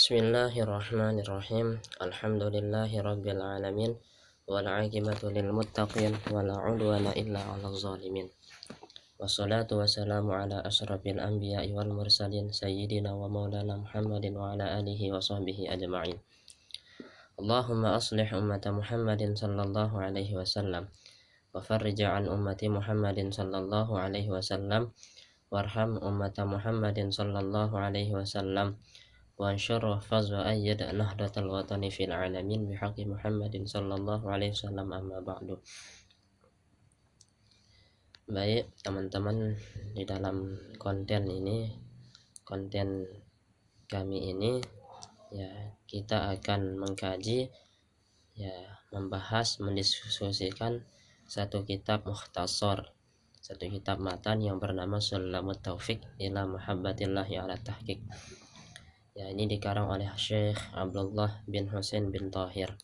Bismillahirrahmanirrahim. Alhamdulillahirabbil alamin wal 'aqibatu lil muttaqin wala 'udwana illa 'alal zalimin. Wassalatu wassalamu ala asyrafil anbiya'i wal mursalin sayyidina wa maulana Muhammadin wa ala alihi wa sahbihi ajma'in. Allahumma aslih ummata Muhammadin sallallahu alaihi wasallam wa farrij an ummati Muhammadin sallallahu alaihi wasallam warham ummata Muhammadin sallallahu alaihi wasallam وانشر فضل أيد نهضة الوطن في العالمين بحق محمد صلى الله عليه وسلم أما بعد Baik teman-teman di dalam konten ini konten kami ini ya kita akan mengkaji ya membahas mendiskusikan satu kitab mukhtasar satu kitab matan yang bernama Sulamut Taufik ila Muhabbatillahi ala Tahqiq ya ini dikarang oleh Syekh Abdullah bin Husain bin Tahir.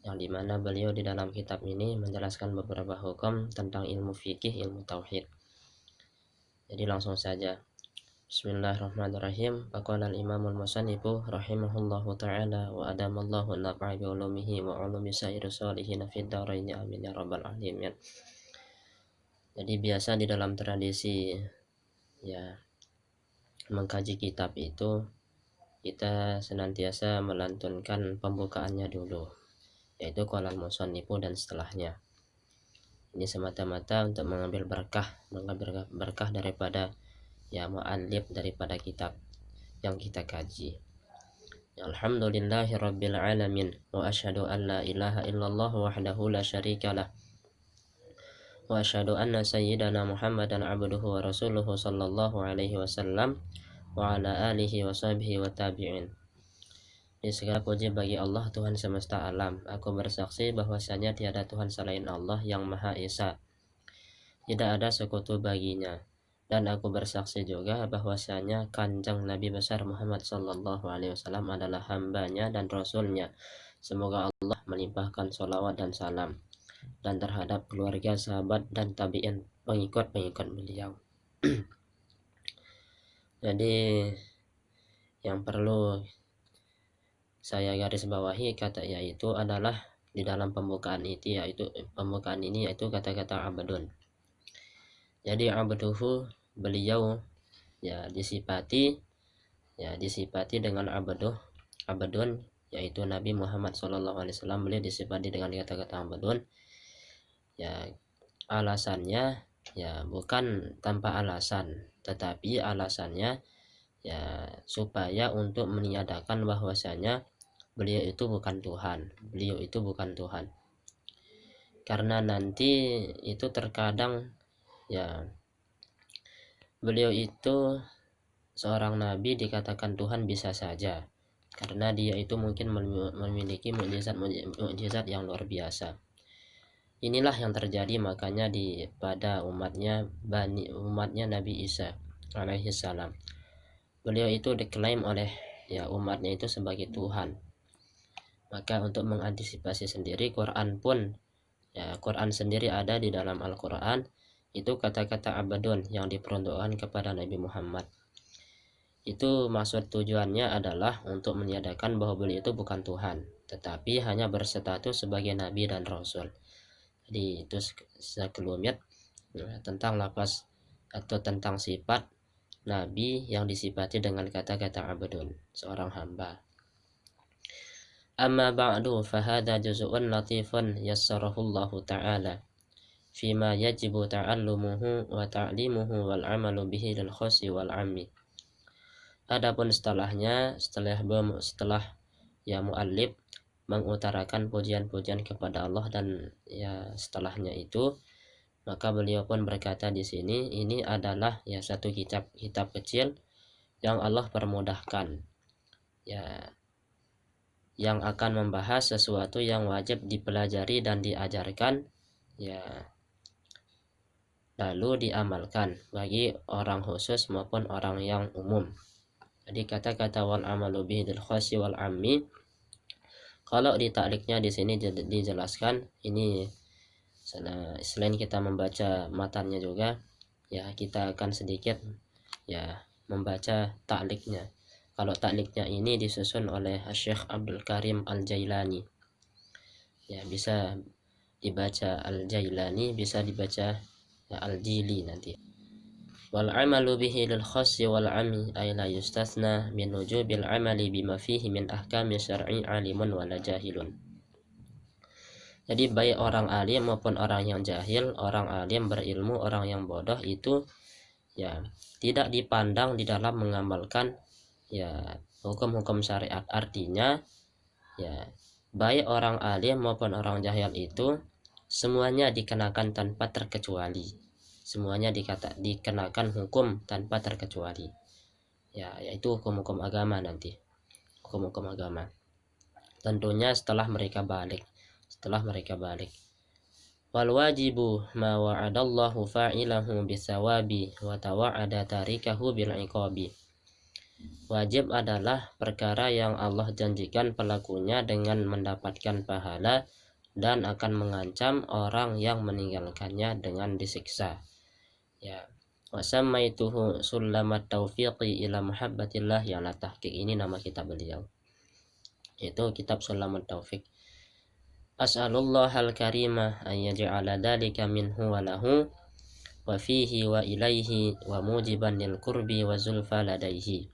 Yang di mana beliau di dalam kitab ini menjelaskan beberapa hukum tentang ilmu fikih ilmu tauhid. Jadi langsung saja. Bismillahirrahmanirrahim. Faqala al-imam al-musannifu rahimahullahu ta'ala wa adamallahu nafa'a bi ulumihi wa ulumi sair salihin fid dharain amin ya rabbal alamin. Jadi biasa di dalam tradisi ya mengkaji kitab itu kita senantiasa melantunkan pembukaannya dulu yaitu kolal musonipu dan setelahnya. Ini semata-mata untuk mengambil berkah mengambil berkah daripada ya mu'alif daripada kitab yang kita kaji. Alhamdulillahi Rabbil Alamin wa ashadu an la ilaha illallah wahdahu la syarikalah wa ashadu anna sayyidana Muhammadan abduhu wa rasuluhu sallallahu alaihi wasallam wa ala alihi wa sahbihi wa tabi'in di segala puji bagi Allah Tuhan semesta alam. Aku bersaksi bahwasanya tiada Tuhan selain Allah yang Maha Esa. Tidak ada sekutu baginya. Dan aku bersaksi juga bahwasanya kanjeng Nabi besar Muhammad Sallallahu Alaihi Wasallam adalah hambanya dan rasulnya. Semoga Allah melimpahkan sholawat dan salam dan terhadap keluarga, sahabat, dan tabi'in pengikut-pengikut beliau. jadi yang perlu saya garis bawahi kata yaitu adalah di dalam pembukaan itu yaitu pembukaan ini yaitu kata-kata abadun jadi abduhu beliau ya disipati ya disipati dengan abaduh abadun yaitu Nabi Muhammad SAW beliau disipati dengan kata-kata abadun ya alasannya ya bukan tanpa alasan tetapi alasannya ya supaya untuk meniadakan bahwasanya beliau itu bukan Tuhan. Beliau itu bukan Tuhan. Karena nanti itu terkadang ya beliau itu seorang nabi dikatakan Tuhan bisa saja. Karena dia itu mungkin memiliki mujizat mujizat yang luar biasa Inilah yang terjadi makanya di pada umatnya bani umatnya Nabi Isa alaihi salam. Beliau itu diklaim oleh ya umatnya itu sebagai Tuhan. Maka untuk mengantisipasi sendiri Quran pun ya Quran sendiri ada di dalam Al-Qur'an itu kata-kata abadun yang diperuntukkan kepada Nabi Muhammad. Itu maksud tujuannya adalah untuk meniadakan bahwa beliau itu bukan Tuhan, tetapi hanya berstatus sebagai nabi dan rasul di itu sekelumit ya, tentang lapas atau tentang sifat Nabi yang disifati dengan kata-kata abdun seorang hamba. Amma ba'du fahada juz'un latifun yassarahu Allah Ta'ala fima yajibu ta'allumuhu wa ta'limuhu wal amalu bihi lil khosi wal ammi. Adapun setelahnya setelah setelah ya muallif mengutarakan pujian-pujian kepada Allah dan ya setelahnya itu maka beliau pun berkata di sini ini adalah ya satu kitab kitab kecil yang Allah permudahkan. Ya yang akan membahas sesuatu yang wajib dipelajari dan diajarkan ya lalu diamalkan bagi orang khusus maupun orang yang umum. Jadi kata-kata wal amalu bihil khasi wal ammi kalau di takliknya di sini dijelaskan ini selain kita membaca matanya juga ya kita akan sedikit ya membaca takliknya kalau takliknya ini disusun oleh Syekh Abdul Karim Al-Jailani. Ya bisa dibaca Al-Jailani bisa dibaca ya, Al-Jili nanti wal amalu bihi lil khassi wal ami ay la yustathna min wujubil amali bima fihi min ahkami syar'i alimun wala jahilun. Jadi baik orang alim maupun orang yang jahil, orang alim berilmu, orang yang bodoh itu ya tidak dipandang di dalam mengamalkan ya hukum-hukum syariat. Artinya ya baik orang alim maupun orang jahil itu semuanya dikenakan tanpa terkecuali semuanya dikata dikenakan hukum tanpa terkecuali. Ya yaitu hukum-hukum agama nanti. Hukum-hukum agama. Tentunya setelah mereka balik. Setelah mereka balik. Wal wajibu ma wa'adallahu fa'ilahu bisawabi wa tawa'ada tarikahu bil iqabi. Wajib adalah perkara yang Allah janjikan pelakunya dengan mendapatkan pahala dan akan mengancam orang yang meninggalkannya dengan disiksa. Ya. Wasamaituhu sulamat taufiqi ila muhabbatillah yang la tahqiq ini nama kitab beliau. Itu kitab Sulamat Taufiq. As'alullah al-karimah an yaj'ala dhalika minhu wa lahu wa fihi wa ilaihi wa mujiban lil qurbi wa zulfa ladaihi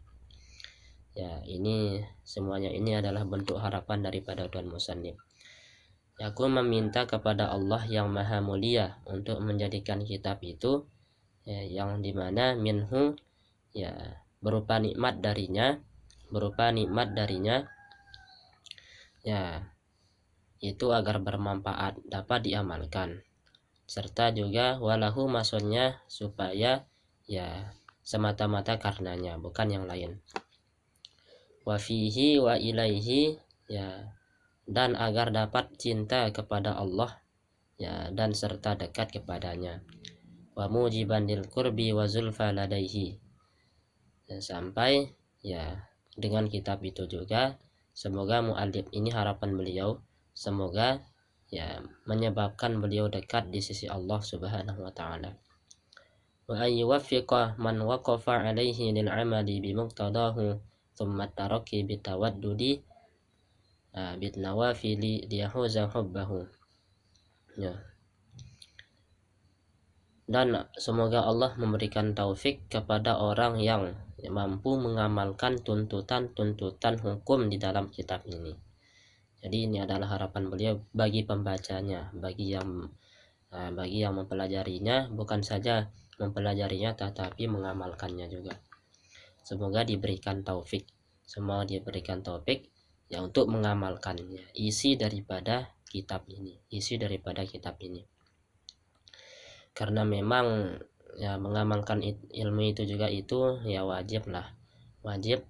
ya ini semuanya ini adalah bentuk harapan daripada Tuhan Musannif aku meminta kepada Allah yang maha mulia untuk menjadikan kitab itu ya, yang di mana minhu ya berupa nikmat darinya berupa nikmat darinya ya itu agar bermanfaat dapat diamalkan. Serta juga walahu maksudnya supaya ya semata-mata karenanya bukan yang lain. Wa fihi wa ilaihi ya dan agar dapat cinta kepada Allah ya dan serta dekat kepadanya wa mujiban lil qurbi wa zulfa ladaihi. Sampai ya dengan kitab itu juga semoga muallif ini harapan beliau semoga ya menyebabkan beliau dekat di sisi Allah Subhanahu wa taala. Wa ayyuwaffiqa man waqafa alaihi lil amali bi muqtadahu thumma taraki bitawaddudi uh, bitnawafili liyahuza hubbahu. Ya dan semoga Allah memberikan taufik kepada orang yang mampu mengamalkan tuntutan-tuntutan hukum di dalam kitab ini. Jadi ini adalah harapan beliau bagi pembacanya, bagi yang uh, bagi yang mempelajarinya, bukan saja mempelajarinya tetapi mengamalkannya juga. Semoga diberikan taufik. Semoga diberikan taufik ya untuk mengamalkannya. Isi daripada kitab ini, isi daripada kitab ini. Karena memang ya mengamalkan ilmu itu juga itu ya wajib lah. Wajib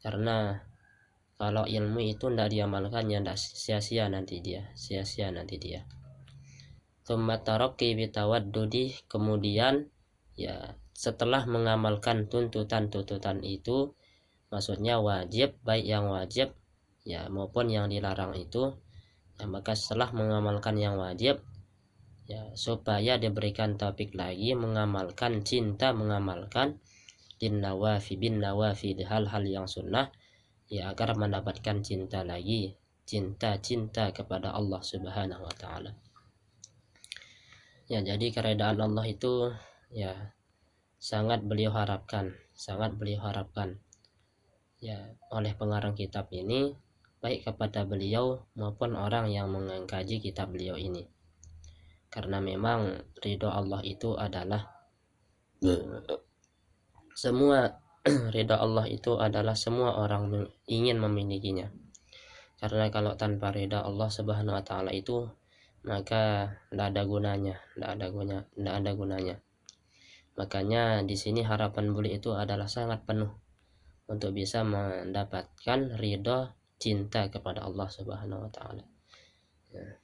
karena kalau ilmu itu tidak diamalkan ya tidak sia-sia nanti dia, sia-sia nanti dia. Tumatarokki bitawaddudi kemudian ya setelah mengamalkan tuntutan-tuntutan itu maksudnya wajib baik yang wajib ya maupun yang dilarang itu ya maka setelah mengamalkan yang wajib ya supaya diberikan topik lagi mengamalkan cinta mengamalkan din nawafi bin nawafi hal-hal yang sunnah ya agar mendapatkan cinta lagi cinta-cinta kepada Allah Subhanahu wa taala. Ya, jadi keredaan Allah itu ya sangat beliau harapkan sangat beliau harapkan ya oleh pengarang kitab ini baik kepada beliau maupun orang yang mengkaji kitab beliau ini karena memang ridho Allah itu adalah semua ridho Allah itu adalah semua orang ingin memilikinya karena kalau tanpa ridha Allah Subhanahu wa taala itu maka tidak ada gunanya tidak ada gunanya tidak ada gunanya Makanya di sini harapan buli itu adalah sangat penuh untuk bisa mendapatkan ridho cinta kepada Allah Subhanahu wa taala. Ya.